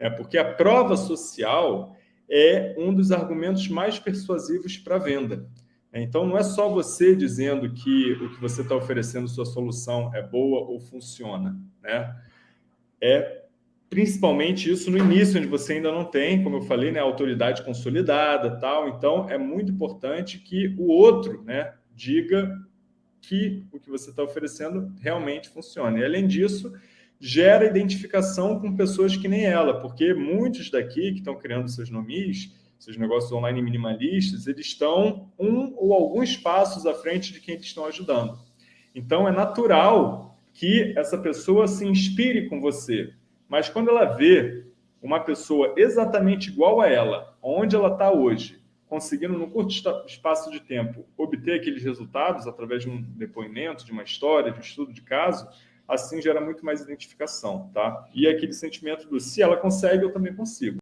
É porque a prova social é um dos argumentos mais persuasivos para a venda. Então, não é só você dizendo que o que você está oferecendo, sua solução é boa ou funciona. Né? É principalmente isso no início, onde você ainda não tem, como eu falei, né, autoridade consolidada. tal. Então, é muito importante que o outro né, diga que o que você está oferecendo realmente funciona. E, além disso, gera identificação com pessoas que nem ela, porque muitos daqui que estão criando seus nomes seus negócios online minimalistas, eles estão um ou alguns passos à frente de quem eles estão ajudando. Então, é natural que essa pessoa se inspire com você. Mas quando ela vê uma pessoa exatamente igual a ela, onde ela está hoje, conseguindo, num curto espaço de tempo, obter aqueles resultados através de um depoimento, de uma história, de um estudo de caso, assim gera muito mais identificação, tá? E aquele sentimento do se ela consegue, eu também consigo.